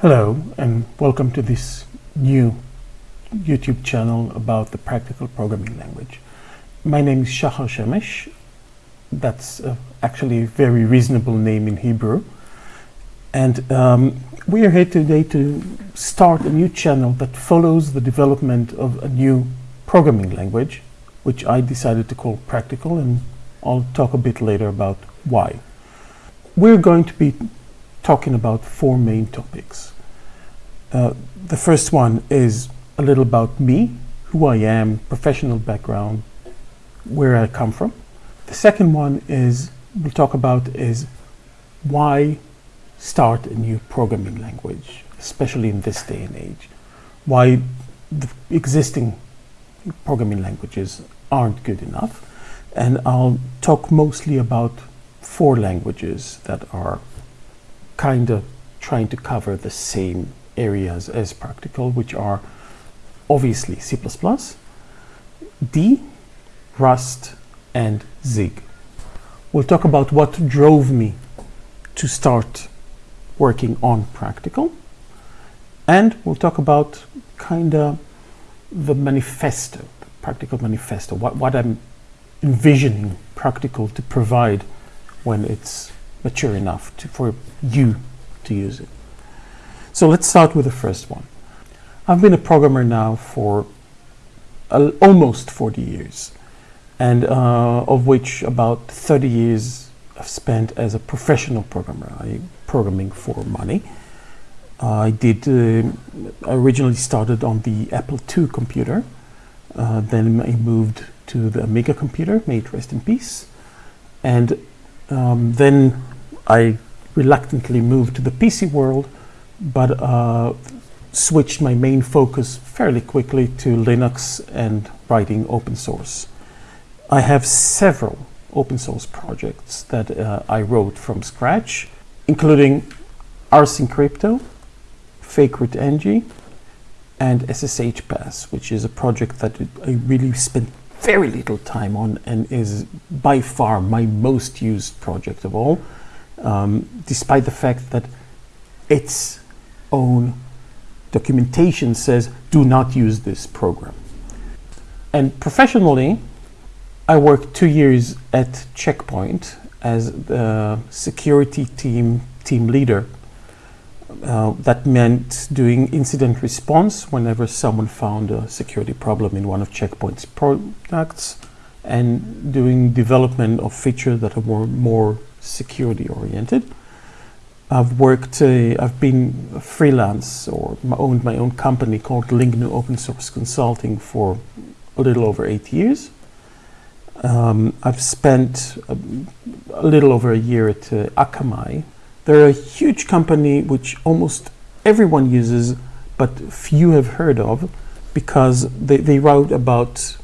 Hello and welcome to this new YouTube channel about the practical programming language. My name is Shachar Shemesh. That's uh, actually a very reasonable name in Hebrew. And um, we are here today to start a new channel that follows the development of a new programming language, which I decided to call practical, and I'll talk a bit later about why. We're going to be talking about four main topics. Uh, the first one is a little about me, who I am, professional background, where I come from. The second one is we'll talk about is why start a new programming language, especially in this day and age. Why the existing programming languages aren't good enough. And I'll talk mostly about four languages that are kind of trying to cover the same areas as practical, which are obviously C++, D, Rust, and Zig. We'll talk about what drove me to start working on practical, and we'll talk about kind of the manifesto, the practical manifesto, what, what I'm envisioning practical to provide when it's mature enough to, for you to use it. So let's start with the first one. I've been a programmer now for uh, almost 40 years, and uh, of which about 30 years I've spent as a professional programmer, I programming for money. I did uh, originally started on the Apple II computer, uh, then I moved to the Amiga computer, may it rest in peace, and um, then I reluctantly moved to the PC world, but uh, switched my main focus fairly quickly to Linux and writing open source. I have several open source projects that uh, I wrote from scratch, including Ars Crypto, FakeRootNG, and SSH Pass, which is a project that I really spent very little time on and is by far my most used project of all, um, despite the fact that its own documentation says do not use this program. And professionally, I worked two years at Checkpoint as the security team team leader. Uh, that meant doing incident response whenever someone found a security problem in one of Checkpoint's products and doing development of features that are more, more security oriented. I've worked, uh, I've been a freelance or owned my own company called Lingnu Open Source Consulting for a little over eight years. Um, I've spent a, a, little over a year at uh, Akamai. They're a huge company which almost everyone uses, but few have heard of because they, they route about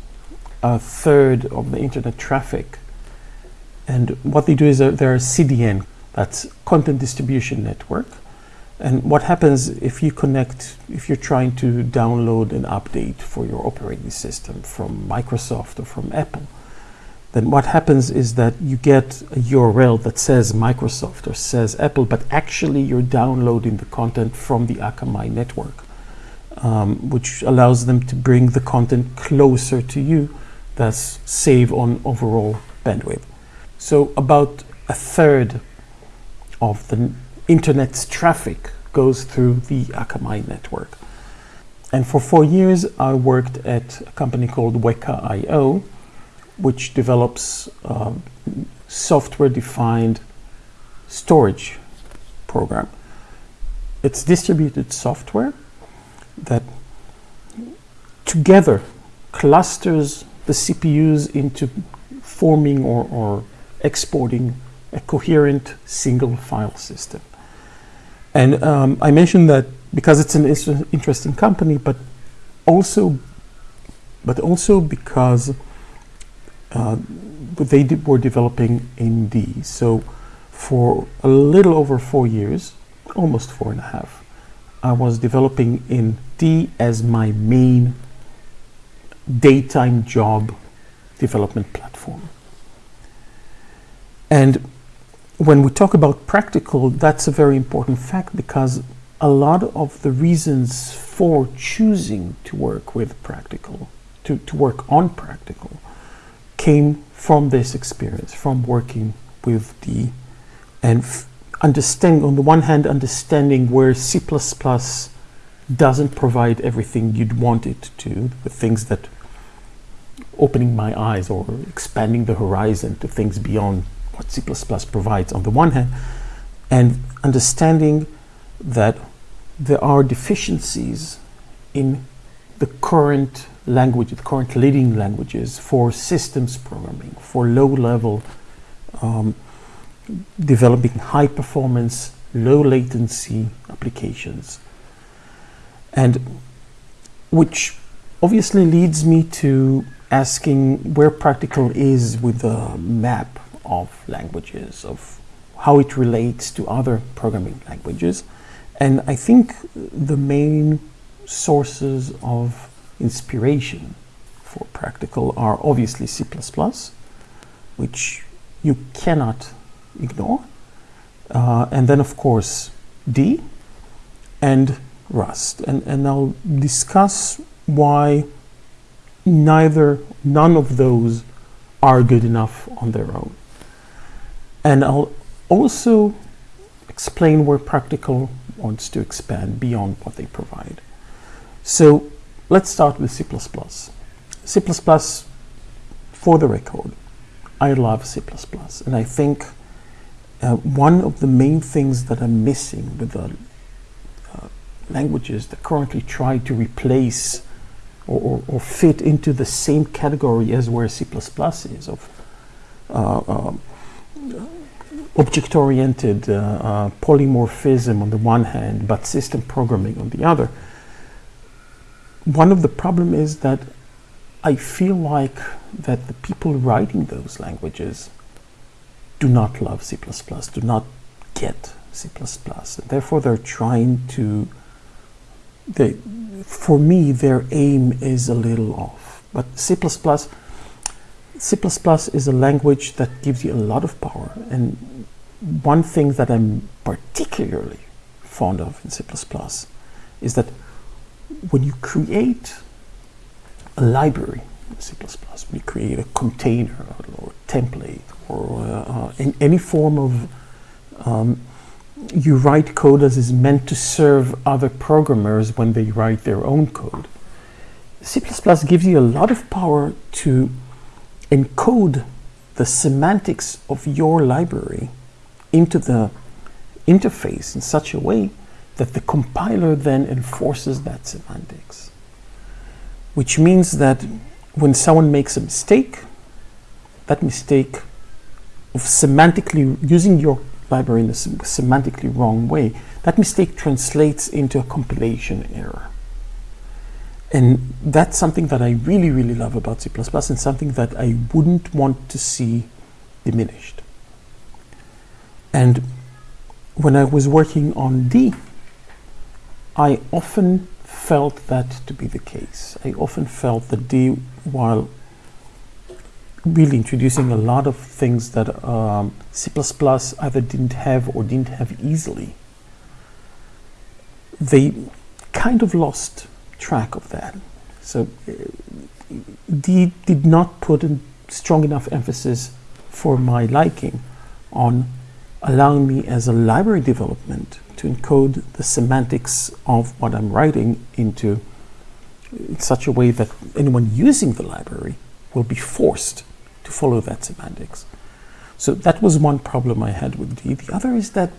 a third of the internet traffic. And what they do is they're a CDN, that's content distribution network. And what happens if you connect, if you're trying to download an update for your operating system from Microsoft or from Apple, then what happens is that you get a URL that says Microsoft or says Apple, but actually you're downloading the content from the Akamai network, um, which allows them to bring the content closer to you, thus save on overall bandwidth. So about a third of the internet's traffic goes through the Akamai network. And for four years, I worked at a company called Weka.io, which develops uh, software-defined storage program. It's distributed software that together clusters the CPUs into forming or, or exporting a coherent single file system. And um, I mentioned that because it's an interesting company, but also, but also because uh, they were developing in D. So for a little over four years, almost four and a half, I was developing in D as my main daytime job development platform. And when we talk about practical, that's a very important fact because a lot of the reasons for choosing to work with practical, to, to work on practical, came from this experience, from working with D and understanding, on the one hand, understanding where C++ doesn't provide everything you'd want it to, the things that opening my eyes or expanding the horizon to things beyond what C++ provides on the one hand, and understanding that there are deficiencies in the current language, the current leading languages for systems programming, for low-level um, developing high performance, low latency applications. And which obviously leads me to asking where practical is with the map of languages, of how it relates to other programming languages. And I think the main sources of inspiration for practical are obviously C++, which you cannot ignore. Uh, and then of course D and Rust. And, and I'll discuss why neither, none of those are good enough on their own. And I'll also explain where practical wants to expand beyond what they provide. So let's start with C++. C++, for the record, I love C++, and I think uh, one of the main things that are missing with the uh, languages that currently try to replace or, or, fit into the same category as where C++ is of uh, um, object-oriented uh, uh, polymorphism on the one hand, but system programming on the other. One of the problem is that I feel like that the people writing those languages do not love C++, do not get C++. Therefore, they're trying to, they, for me, their aim is a little off. But C++, C++ is a language that gives you a lot of power. And one thing that I'm particularly fond of in C++ is that when you create a library in C++, when you create a container or a template or uh, in any form of um, you write code as is meant to serve other programmers when they write their own code. C++ gives you a lot of power to encode the semantics of your library into the interface in such a way that the compiler then enforces that semantics. Which means that when someone makes a mistake, that mistake of semantically using your library in a semantically wrong way, that mistake translates into a compilation error. And that's something that I really, really love about C++ and something that I wouldn't want to see diminished. And when I was working on D, I often felt that to be the case. I often felt that D, while really introducing a lot of things that um, C++ either didn't have or didn't have easily. They kind of lost track of that. So uh, D did not put a strong enough emphasis for my liking on allowing me as a library development to encode the semantics of what I'm writing into in such a way that anyone using the library will be forced to follow that semantics. So that was one problem I had with D. The other is that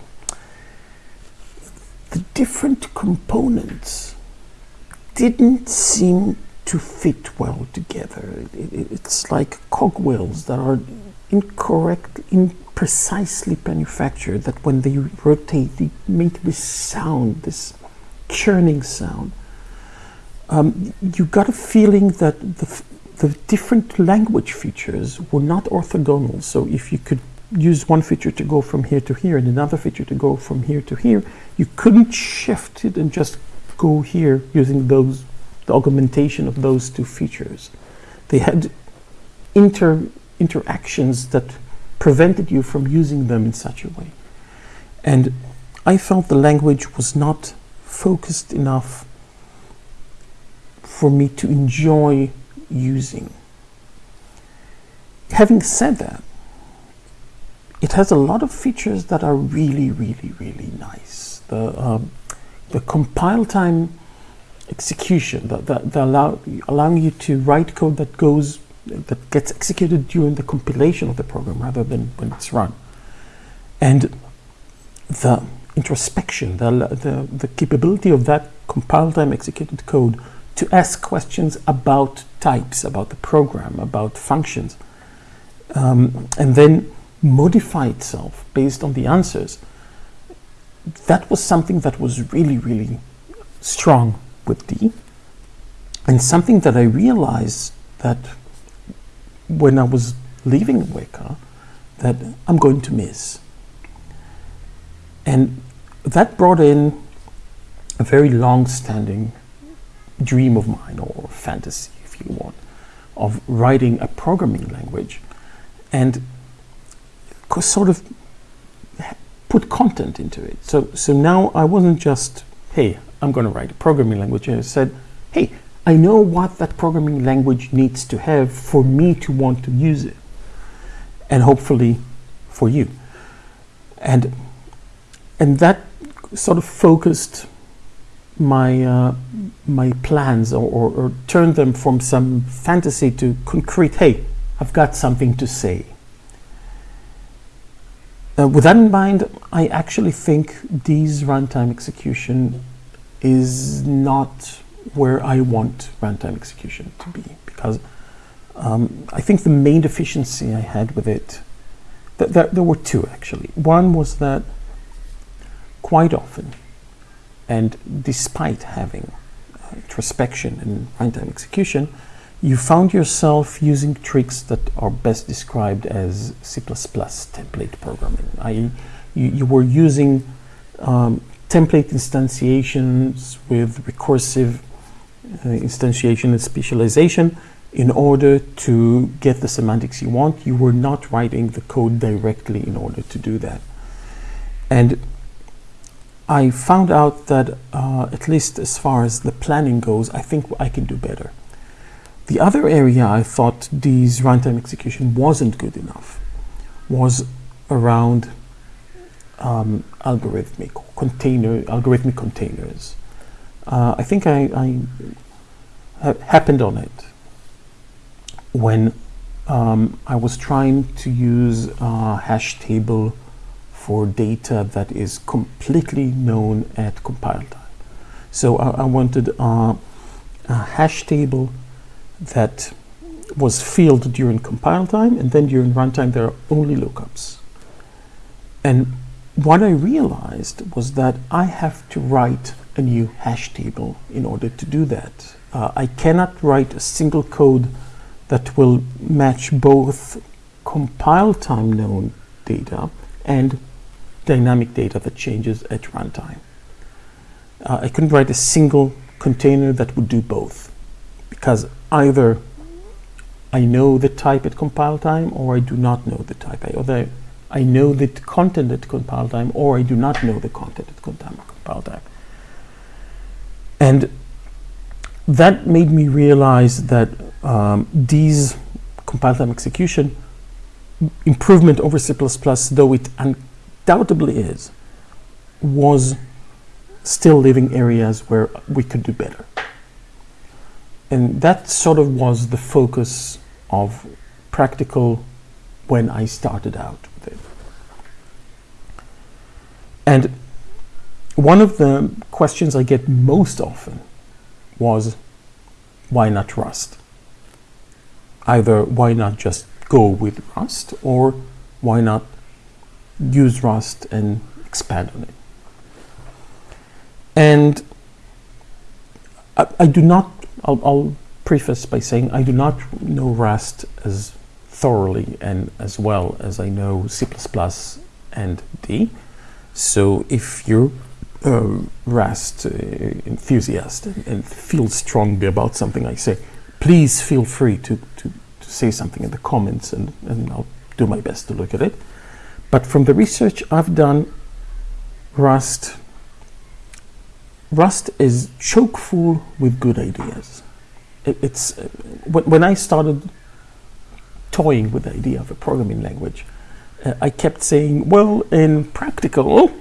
the different components didn't seem to fit well together. It, it, it's like cogwheels that are incorrect, imprecisely manufactured, that when they rotate, they make this sound, this churning sound. Um, you got a feeling that the the different language features were not orthogonal. So if you could use one feature to go from here to here and another feature to go from here to here, you couldn't shift it and just go here using those the augmentation of those two features. They had inter interactions that prevented you from using them in such a way. And I felt the language was not focused enough for me to enjoy using. Having said that, it has a lot of features that are really, really, really nice. The, um, the compile time execution that, that, that allow, allowing you to write code that goes that gets executed during the compilation of the program rather than when it's run. And the introspection, the, the, the capability of that compile time executed code to ask questions about types, about the program, about functions, um, and then modify itself based on the answers. That was something that was really, really strong with D, and something that I realized that when I was leaving Weka, that I'm going to miss. And that brought in a very long-standing dream of mine, or fantasy, if you want, of writing a programming language and sort of put content into it. So, so now I wasn't just, hey, I'm going to write a programming language. I said, hey, I know what that programming language needs to have for me to want to use it. And hopefully for you. And, and that sort of focused my, uh, my plans or, or, or turned them from some fantasy to concrete, hey, I've got something to say. Uh, with that in mind, I actually think D's runtime execution is not where I want runtime execution to be because um, I think the main deficiency I had with it, th th there were two actually. One was that quite often, and despite having uh, introspection and runtime execution, you found yourself using tricks that are best described as C++ template programming. I, you, you were using um, template instantiations with recursive uh, instantiation and specialization in order to get the semantics you want. You were not writing the code directly in order to do that. And I found out that, uh, at least as far as the planning goes, I think I can do better. The other area I thought D's runtime execution wasn't good enough was around um, algorithmic container algorithmic containers. Uh, I think I, I ha happened on it when um, I was trying to use a hash table for data that is completely known at compile time. So I, I wanted uh, a hash table that was filled during compile time and then during runtime there are only lookups. And what I realized was that I have to write a new hash table in order to do that. Uh, I cannot write a single code that will match both compile time known data and dynamic data that changes at runtime. Uh, I couldn't write a single container that would do both because either I know the type at compile time or I do not know the type. I, I know the content at compile time or I do not know the content at compile time. And that made me realize that um, D's compile time execution improvement over C++, though it undoubtedly is, was still leaving areas where we could do better and that sort of was the focus of practical when I started out. And one of the questions I get most often was, why not Rust? Either why not just go with Rust or why not use Rust and expand on it? And I, I do not I'll, I'll preface by saying I do not know Rust as thoroughly and as well as I know C++ and D. So if you're a Rust uh, enthusiast and, feel strongly about something I say, please feel free to, to, to say something in the comments and, and I'll do my best to look at it. But from the research I've done, Rust Rust is choke full with good ideas. It, it's uh, when I started toying with the idea of a programming language, I kept saying, well, in practical,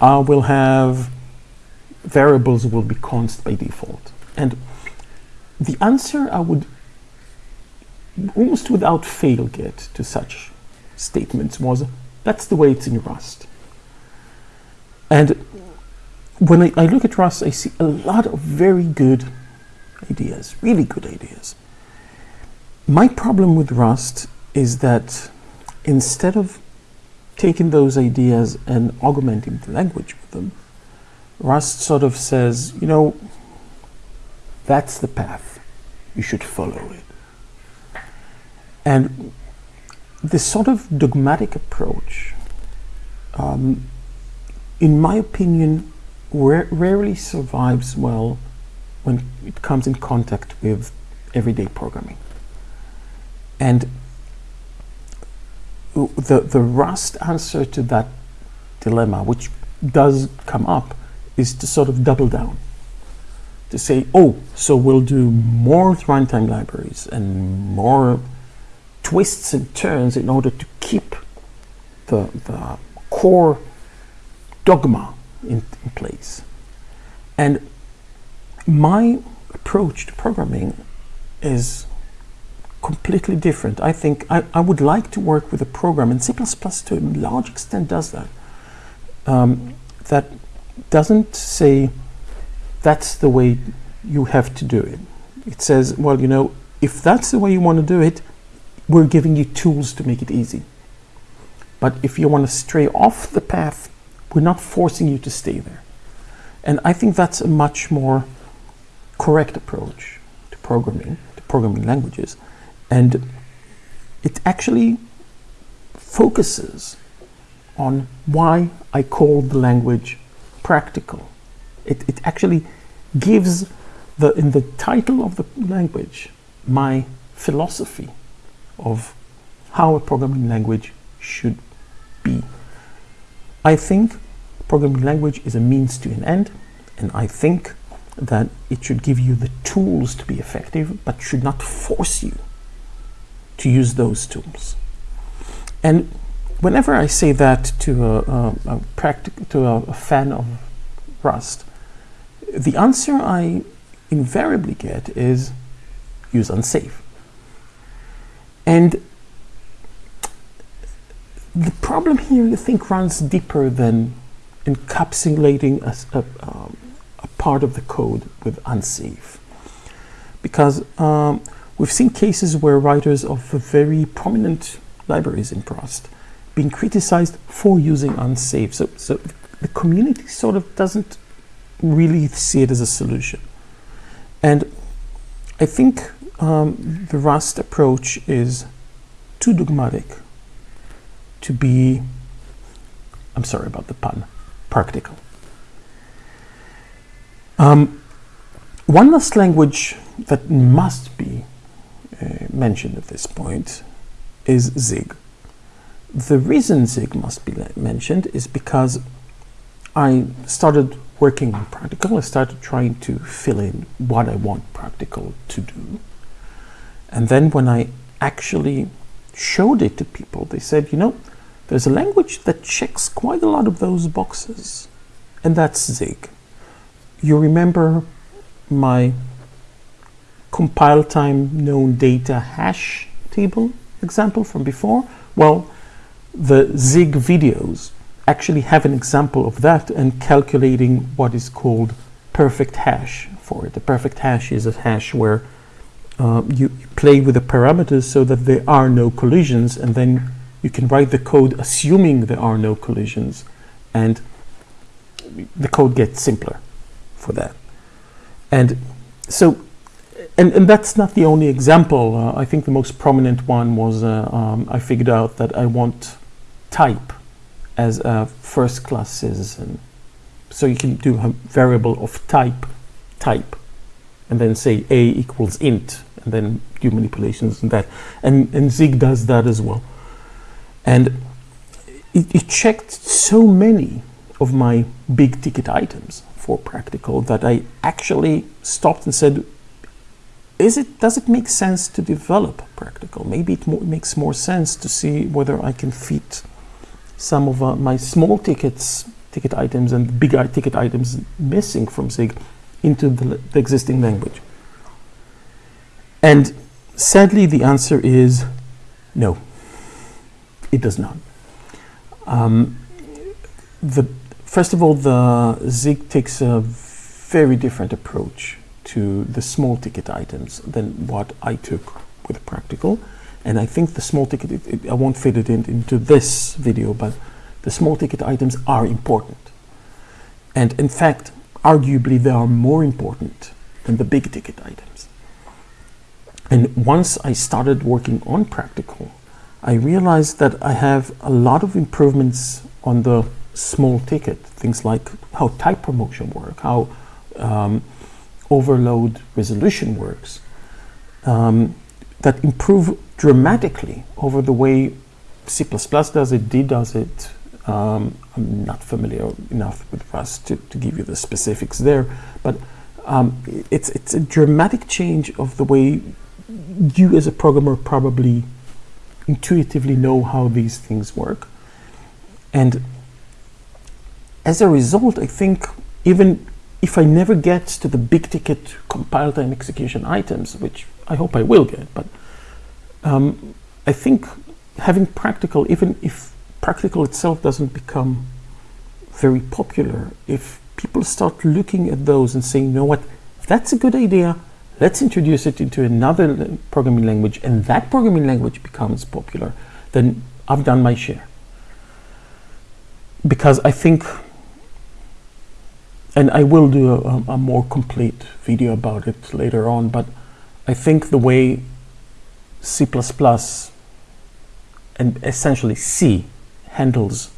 I will have variables will be const by default. And the answer I would almost without fail get to such statements was that's the way it's in Rust. And when I, I, look at Rust, I see a lot of very good ideas, really good ideas. My problem with Rust is that instead of taking those ideas and augmenting the language with them, Rust sort of says, you know, that's the path. You should follow it. And this sort of dogmatic approach, um, in my opinion, rarely survives well when it comes in contact with everyday programming. And the, the Rust answer to that dilemma, which does come up, is to sort of double down. To say, oh, so we'll do more runtime libraries and more twists and turns in order to keep the, the core dogma in, in place. And my approach to programming is completely different. I think I, I would like to work with a program, and C++ to a large extent does that, um, that doesn't say that's the way you have to do it. It says, well, you know, if that's the way you want to do it, we're giving you tools to make it easy. But if you want to stray off the path, we're not forcing you to stay there. And I think that's a much more correct approach to programming, to programming languages, and it actually focuses on why I call the language practical. It, it actually gives the, in the title of the language my philosophy of how a programming language should be. I think programming language is a means to an end, and I think that it should give you the tools to be effective, but should not force you to use those tools. And whenever I say that to a, a, a to a, a fan of Rust, the answer I invariably get is use unsafe. And the problem here, I think, runs deeper than encapsulating a, a, um, a part of the code with unsafe. Because um, We've seen cases where writers of very prominent libraries in Rust being criticized for using unsafe. So, so the community sort of doesn't really see it as a solution. And I think um, the Rust approach is too dogmatic to be, I'm sorry about the pun, practical. Um, one last language that must be Uh, mentioned at this point is Zig. The reason Zig must be mentioned is because I started working on practical. I started trying to fill in what I want practical to do. And then when I actually showed it to people, they said, you know, there's a language that checks quite a lot of those boxes, and that's Zig. You remember my compile time known data hash table example from before? Well, the Zig videos actually have an example of that and calculating what is called perfect hash for it. The perfect hash is a hash where uh, you, you play with the parameters so that there are no collisions and then you can write the code assuming there are no collisions and the code gets simpler for that. And so and, and that's not the only example. Uh, I think the most prominent one was uh, um, I figured out that I want type as a first class citizen. So you can do a variable of type, type, and then say a equals int, and then do manipulations and that. And, and Zig does that as well. And it, it checked so many of my big ticket items for practical that I actually stopped and said, is it does it make sense to develop practical? Maybe it mo makes more sense to see whether I can fit some of uh, my small tickets, ticket items and big ticket items missing from Zig into the, the existing language. And sadly, the answer is no, it does not. Um, the, first of all, the Zig takes a very different approach to the small ticket items than what I took with practical. And I think the small ticket, it, it, I won't fit it in, into this video, but the small ticket items are important. And in fact, arguably they are more important than the big ticket items. And once I started working on practical, I realized that I have a lot of improvements on the small ticket, things like how type promotion work, how um, overload resolution works, um, that improve dramatically over the way C++ does it, D does it. Um, I'm not familiar enough with Rust to, to give you the specifics there, but um, it's, it's a dramatic change of the way you as a programmer probably intuitively know how these things work. And as a result, I think even if I never get to the big ticket compile time execution items, which I hope I will get, but um, I think having practical, even if practical itself doesn't become very popular, if people start looking at those and saying, you know what, that's a good idea, let's introduce it into another programming language, and that programming language becomes popular, then I've done my share. Because I think and I will do a, a, more complete video about it later on, but I think the way C++ and essentially C handles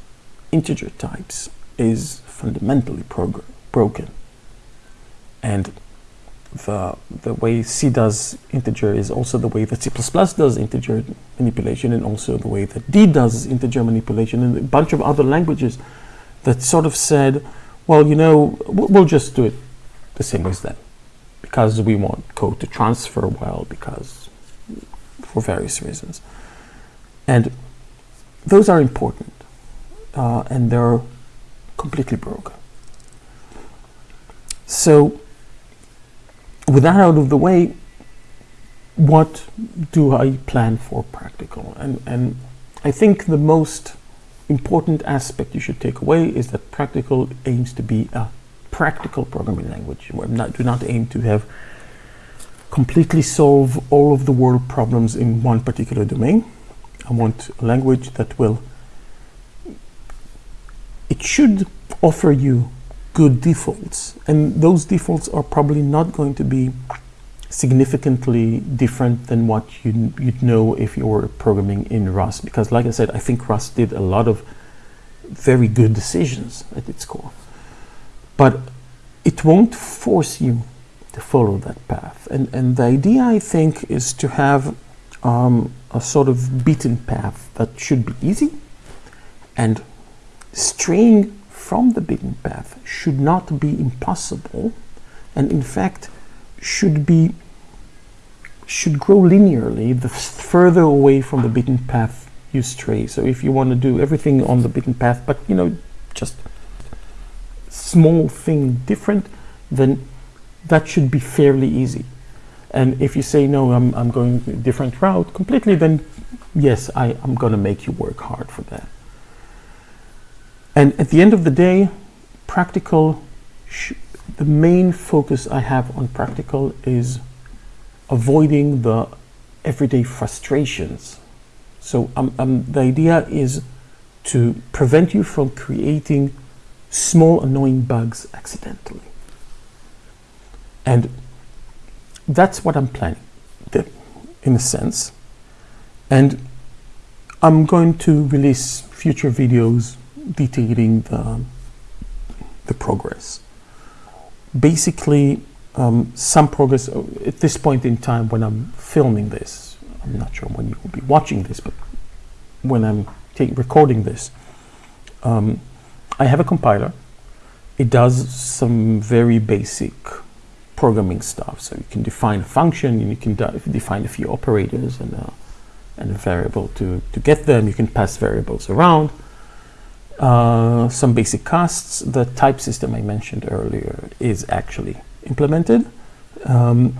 integer types is fundamentally broken. And the, the way C does integer is also the way that C++ does integer manipulation and also the way that D does integer manipulation and a bunch of other languages that sort of said, well, you know, we'll just do it the same as them because we want code to transfer well because for various reasons. And those are important uh, and they're completely broken. So with that out of the way, what do I plan for practical? And, and I think the most important aspect you should take away is that practical aims to be a practical programming language. We not, do not aim to have completely solve all of the world problems in one particular domain. I want a language that will, it should offer you good defaults. And those defaults are probably not going to be significantly different than what you, would know if you were programming in Rust. Because like I said, I think Rust did a lot of very good decisions at its core. But it won't force you to follow that path. And, and the idea, I think, is to have um, a sort of beaten path that should be easy and straying from the beaten path should not be impossible and in fact should be should grow linearly the further away from the beaten path you stray. So if you want to do everything on the beaten path, but you know, just small thing different, then that should be fairly easy. And if you say, no, I'm, I'm going a different route completely, then yes, I, I'm going to make you work hard for that. And at the end of the day, practical the main focus I have on practical is avoiding the everyday frustrations. So um, um, the idea is to prevent you from creating small annoying bugs accidentally. And that's what I'm planning, in a sense. And I'm going to release future videos detailing the, the progress basically um, some progress uh, at this point in time when I'm filming this. I'm not sure when you will be watching this, but when I'm recording this, um, I have a compiler. It does some very basic programming stuff. So you can define a function, and you can define a few operators and a, and a variable to, to get them. You can pass variables around. Uh, some basic casts. The type system I mentioned earlier is actually implemented. Um,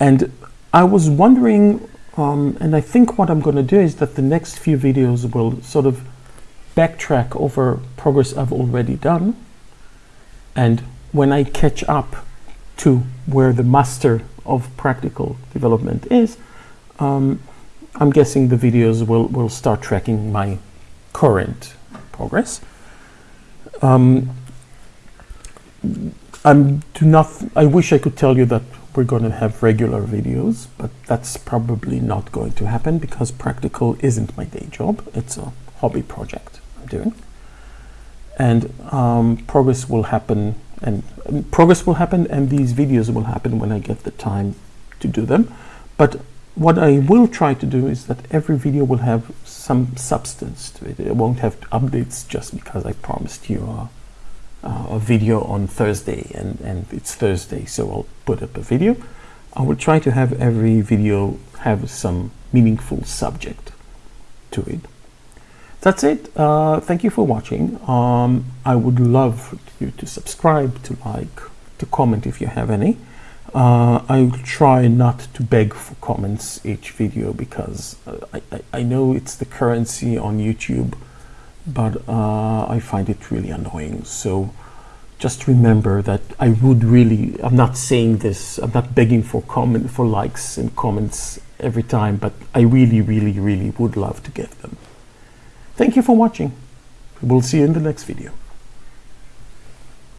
and I was wondering, um, and I think what I'm going to do is that the next few videos will sort of backtrack over progress I've already done. And when I catch up to where the master of practical development is, um, I'm guessing the videos will, will start tracking my current progress. Um, I'm do not. I wish I could tell you that we're going to have regular videos, but that's probably not going to happen because practical isn't my day job. It's a hobby project I'm doing, and um, progress will happen. And, and progress will happen, and these videos will happen when I get the time to do them. But what I will try to do is that every video will have some substance to it. It won't have updates just because I promised you a, a video on Thursday and, and it's Thursday, so I'll put up a video. I will try to have every video have some meaningful subject to it. That's it. Uh, thank you for watching. Um, I would love you to subscribe, to like, to comment if you have any. Uh, I'll try not to beg for comments each video because uh, I, I, I, know it's the currency on YouTube, but uh, I find it really annoying. So just remember that I would really, I'm not saying this, I'm not begging for comment, for likes and comments every time, but I really, really, really would love to get them. Thank you for watching. We'll see you in the next video.